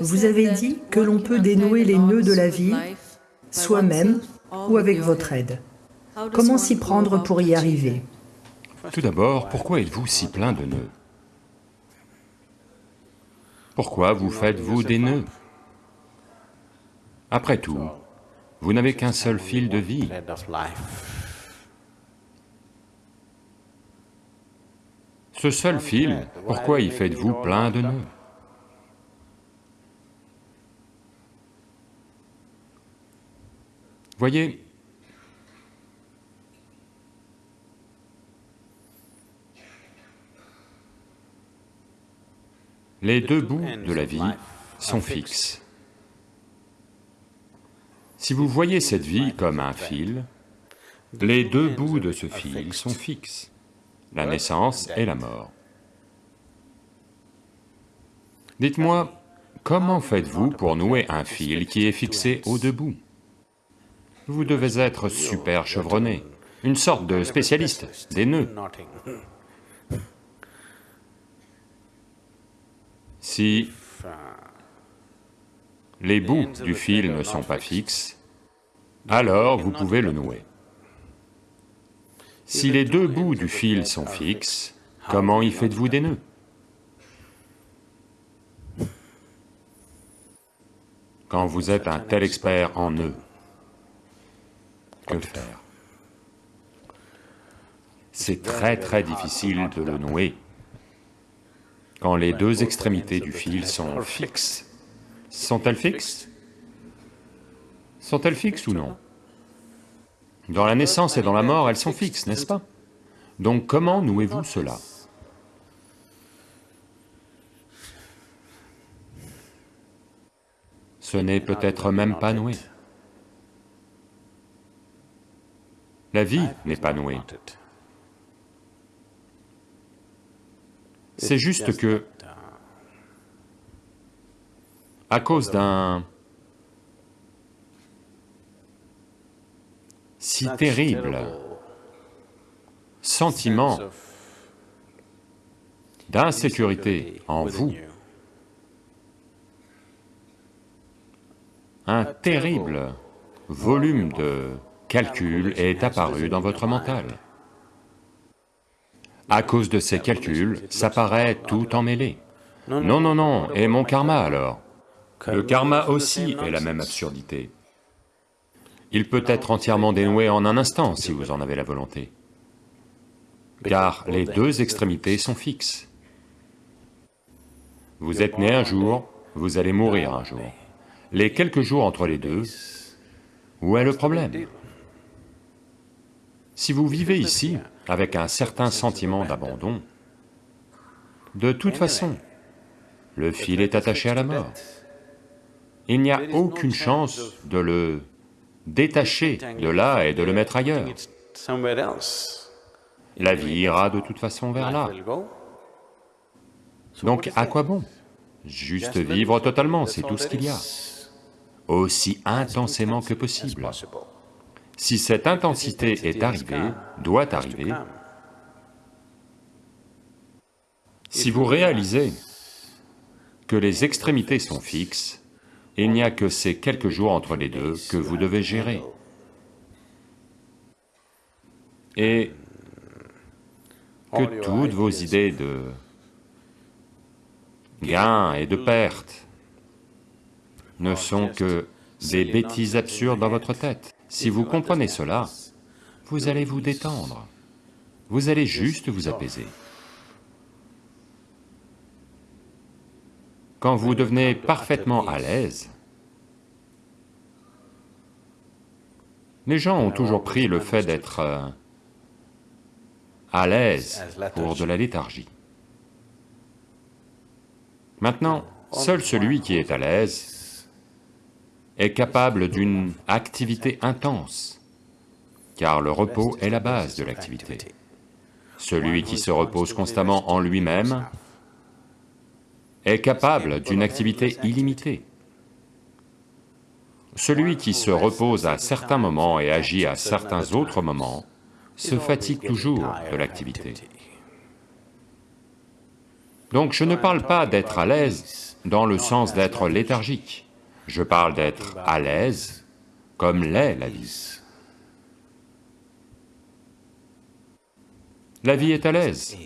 Vous avez dit que l'on peut dénouer les nœuds de la vie soi-même ou avec votre aide. Comment s'y prendre pour y arriver? Tout d'abord, pourquoi êtes-vous si plein de nœuds? Pourquoi vous faites-vous des nœuds? Après tout, vous n'avez qu'un seul fil de vie. Ce seul fil, pourquoi y faites-vous plein de nœuds? Voyez, les deux bouts de la vie sont fixes. Si vous voyez cette vie comme un fil, les deux bouts de ce fil sont fixes, la naissance et la mort. Dites-moi, comment faites-vous pour nouer un fil qui est fixé aux deux bouts vous devez être super chevronné, une sorte de spécialiste des nœuds. Si les bouts du fil ne sont pas fixes, alors vous pouvez le nouer. Si les deux bouts du fil sont fixes, comment y faites-vous des nœuds? Quand vous êtes un tel expert en nœuds, que faire. C'est très très difficile de le nouer. Quand les deux extrémités du fil sont fixes. Sont-elles fixes? Sont-elles fixes ou non? Dans la naissance et dans la mort, elles sont fixes, n'est-ce pas? Donc comment nouez-vous cela? Ce n'est peut-être même pas noué. La vie n'est pas nouée. C'est juste que, à cause d'un si terrible sentiment d'insécurité en vous, un terrible volume de calcul est apparu dans votre mental. À cause de ces calculs, ça paraît tout emmêlé. Non, non, non, et mon karma alors? Le karma aussi est la même absurdité. Il peut être entièrement dénoué en un instant si vous en avez la volonté, car les deux extrémités sont fixes. Vous êtes né un jour, vous allez mourir un jour. Les quelques jours entre les deux, où est le problème? Si vous vivez ici avec un certain sentiment d'abandon, de toute façon, le fil est attaché à la mort. Il n'y a aucune chance de le détacher de là et de le mettre ailleurs. La vie ira de toute façon vers là. Donc à quoi bon Juste vivre totalement, c'est tout ce qu'il y a, aussi intensément que possible. Si cette intensité est arrivée, doit arriver, si vous réalisez que les extrémités sont fixes, il n'y a que ces quelques jours entre les deux que vous devez gérer. Et que toutes vos idées de gain et de perte ne sont que des bêtises absurdes dans votre tête. Si vous comprenez cela, vous allez vous détendre, vous allez juste vous apaiser. Quand vous devenez parfaitement à l'aise, les gens ont toujours pris le fait d'être euh, à l'aise pour de la léthargie. Maintenant, seul celui qui est à l'aise est capable d'une activité intense, car le repos est la base de l'activité. Celui qui se repose constamment en lui-même est capable d'une activité illimitée. Celui qui se repose à certains moments et agit à certains autres moments se fatigue toujours de l'activité. Donc je ne parle pas d'être à l'aise, dans le sens d'être léthargique, je parle d'être à l'aise comme l'est la vie. La vie est à l'aise.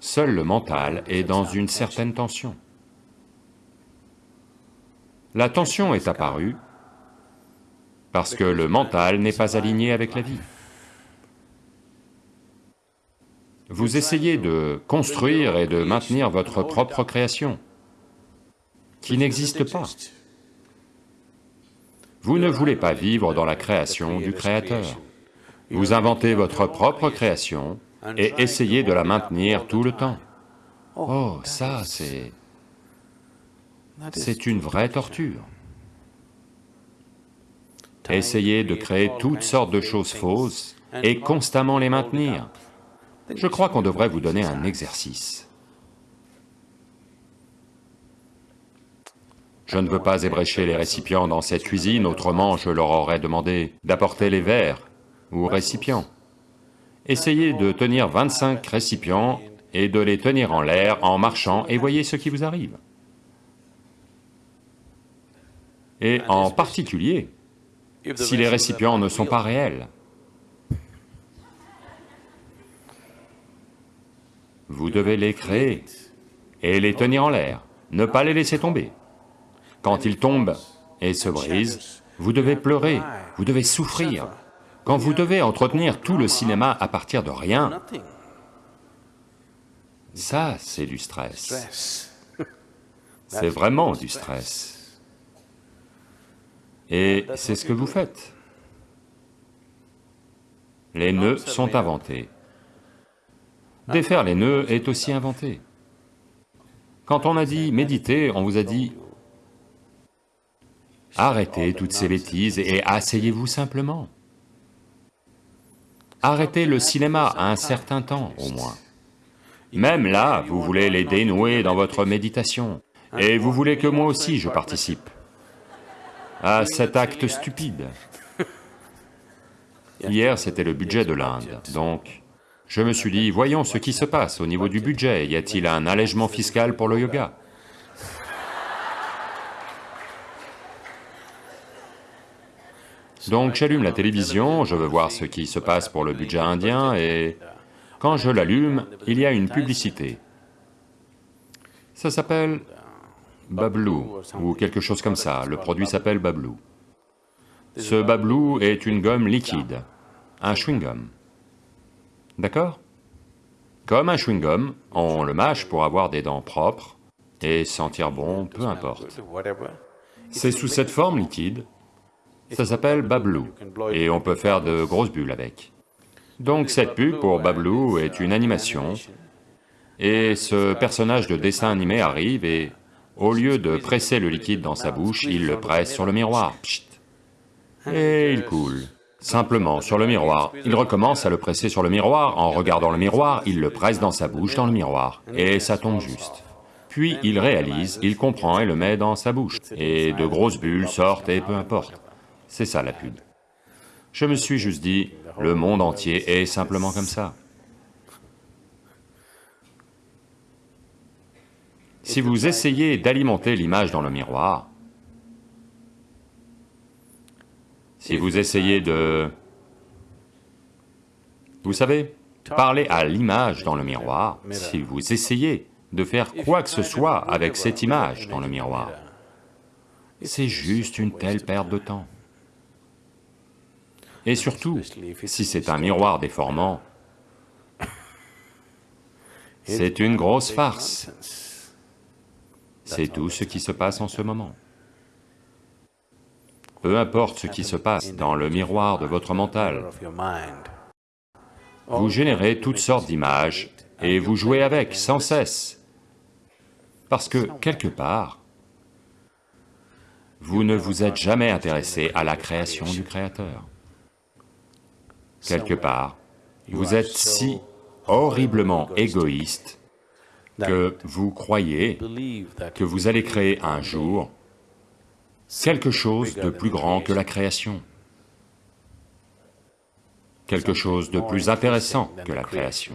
Seul le mental est dans une certaine tension. La tension est apparue parce que le mental n'est pas aligné avec la vie. Vous essayez de construire et de maintenir votre propre création, qui n'existe pas. Vous ne voulez pas vivre dans la création du Créateur. Vous inventez votre propre création et essayez de la maintenir tout le temps. Oh, ça c'est... c'est une vraie torture. Essayez de créer toutes sortes de choses fausses et constamment les maintenir. Je crois qu'on devrait vous donner un exercice. Je ne veux pas ébrécher les récipients dans cette cuisine, autrement je leur aurais demandé d'apporter les verres ou récipients. Essayez de tenir 25 récipients et de les tenir en l'air en marchant et voyez ce qui vous arrive. Et en particulier, si les récipients ne sont pas réels. Vous devez les créer et les tenir en l'air, ne pas les laisser tomber. Quand ils tombent et se brisent, vous devez pleurer, vous devez souffrir. Quand vous devez entretenir tout le cinéma à partir de rien, ça c'est du stress. C'est vraiment du stress. Et c'est ce que vous faites. Les nœuds sont inventés. Défaire les nœuds est aussi inventé. Quand on a dit méditer, on vous a dit arrêtez toutes ces bêtises et asseyez-vous simplement. Arrêtez le cinéma à un certain temps au moins. Même là, vous voulez les dénouer dans votre méditation, et vous voulez que moi aussi je participe à cet acte stupide. Hier, c'était le budget de l'Inde, donc je me suis dit, voyons ce qui se passe au niveau du budget, y a-t-il un allègement fiscal pour le yoga? Donc j'allume la télévision, je veux voir ce qui se passe pour le budget indien et quand je l'allume, il y a une publicité. Ça s'appelle Bablou, ou quelque chose comme ça, le produit s'appelle Bablou. Ce Bablou est une gomme liquide, un chewing-gum. D'accord? Comme un chewing-gum, on le mâche pour avoir des dents propres et sentir bon, peu importe. C'est sous cette forme liquide, ça s'appelle Bablou, et on peut faire de grosses bulles avec. Donc cette pub pour Bablou est une animation, et ce personnage de dessin animé arrive et au lieu de presser le liquide dans sa bouche, il le presse sur le miroir, et il coule. Simplement, sur le miroir, il recommence à le presser sur le miroir, en regardant le miroir, il le presse dans sa bouche, dans le miroir, et ça tombe juste. Puis il réalise, il comprend et le met dans sa bouche, et de grosses bulles sortent et peu importe. C'est ça la pub. Je me suis juste dit, le monde entier est simplement comme ça. Si vous essayez d'alimenter l'image dans le miroir, si vous essayez de... Vous savez, parler à l'image dans le miroir, si vous essayez de faire quoi que ce soit avec cette image dans le miroir, c'est juste une telle perte de temps. Et surtout, si c'est un miroir déformant, c'est une grosse farce. C'est tout ce qui se passe en ce moment. Peu importe ce qui se passe dans le miroir de votre mental, vous générez toutes sortes d'images et vous jouez avec sans cesse. Parce que, quelque part, vous ne vous êtes jamais intéressé à la création du Créateur. Quelque part, vous êtes si horriblement égoïste que vous croyez que vous allez créer un jour quelque chose de plus grand que la création, quelque chose de plus intéressant que la création.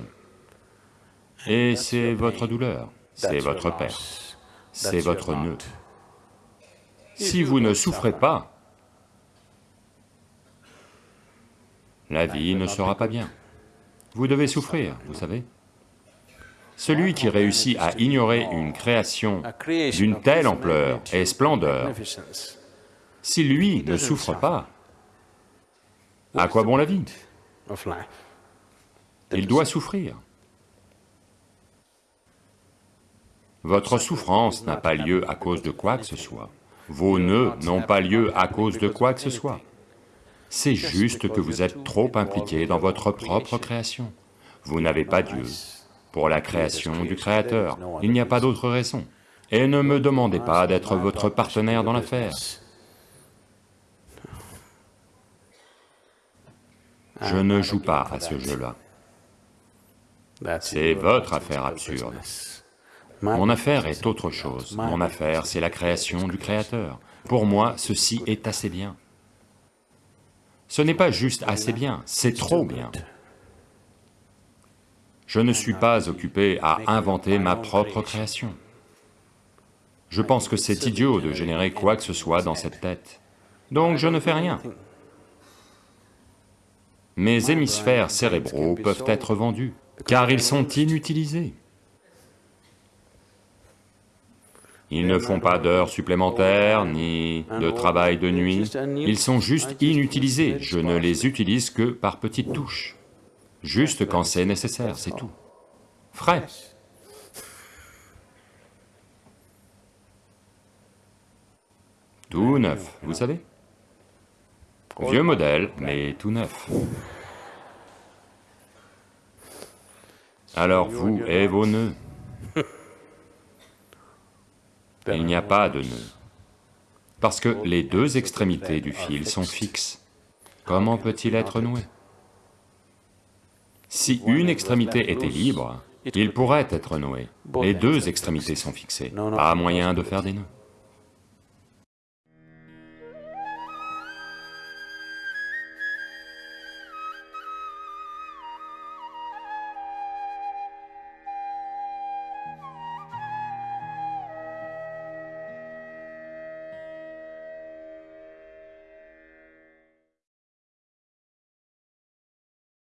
Et c'est votre douleur, c'est votre perte. c'est votre nœud. Si vous ne souffrez pas, la vie ne sera pas bien. Vous devez souffrir, vous savez. Celui qui réussit à ignorer une création d'une telle ampleur et splendeur, si lui ne souffre pas, à quoi bon la vie? Il doit souffrir. Votre souffrance n'a pas lieu à cause de quoi que ce soit. Vos nœuds n'ont pas lieu à cause de quoi que ce soit. C'est juste que vous êtes trop impliqué dans votre propre création? Vous n'avez pas Dieu pour la création du Créateur, il n'y a pas d'autre raison. Et ne me demandez pas d'être votre partenaire dans l'affaire. Je ne joue pas à ce jeu-là. C'est votre affaire absurde. Mon affaire est autre chose. Mon affaire, c'est la création du Créateur. Pour moi, ceci est assez bien. Ce n'est pas juste assez bien, c'est trop bien. Je ne suis pas occupé à inventer ma propre création. Je pense que c'est idiot de générer quoi que ce soit dans cette tête. Donc je ne fais rien. Mes hémisphères cérébraux peuvent être vendus, car ils sont inutilisés. Ils ne font pas d'heures supplémentaires, ni de travail de nuit, ils sont juste inutilisés, je ne les utilise que par petites touches, juste quand c'est nécessaire, c'est tout. Frais. Tout neuf, vous savez Vieux modèle, mais tout neuf. Alors vous et vos nœuds Il n'y a pas de nœud. Parce que les deux extrémités du fil sont fixes. Comment peut-il être noué? Si une extrémité était libre, il pourrait être noué. Les deux extrémités sont fixées, pas moyen de faire des nœuds.